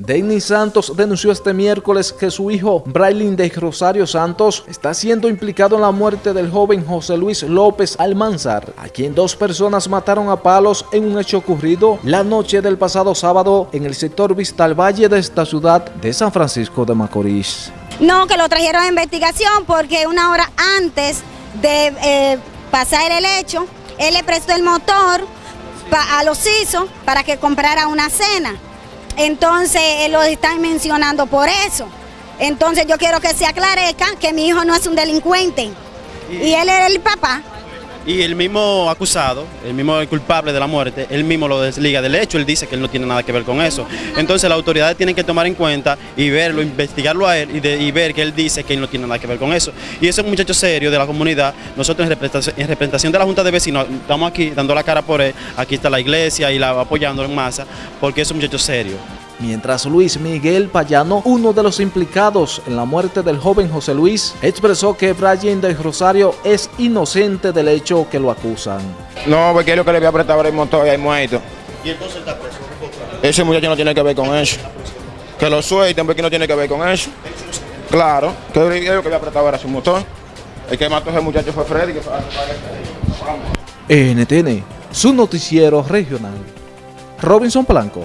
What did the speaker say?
Denis Santos denunció este miércoles que su hijo Braylin de Rosario Santos está siendo implicado en la muerte del joven José Luis López Almanzar, a quien dos personas mataron a palos en un hecho ocurrido la noche del pasado sábado en el sector Vistal Valle de esta ciudad de San Francisco de Macorís. No, que lo trajeron a investigación porque una hora antes de eh, pasar el hecho, él le prestó el motor a los ISO para que comprara una cena. Entonces, lo están mencionando por eso. Entonces, yo quiero que se aclarezca que mi hijo no es un delincuente. Y, él era el papá. Y el mismo acusado, el mismo culpable de la muerte, él mismo lo desliga del hecho, él dice que él no tiene nada que ver con eso. Entonces las autoridades tienen que tomar en cuenta y verlo, investigarlo a él y, ver que él dice que él no tiene nada que ver con eso. Y ese es un muchacho serio de la comunidad, nosotros en representación, de la Junta de Vecinos estamos aquí dando la cara por él, aquí está la iglesia y la apoyando en masa, porque es un muchacho serio mientras Luis Miguel Payano, uno de los implicados en la muerte del joven José Luis, expresó que Brian del Rosario es inocente del hecho que lo acusan. No, porque es lo que le había apretado el motor y ahí muerto. ¿Y entonces está preso? Ese muchacho no tiene que ver con eso. Que lo suelten porque no tiene que ver con eso. Claro, que lo que había apretado era su motor. El que mató a ese muchacho fue Freddy. Que fue... NTN, su noticiero regional. Robinson Blanco.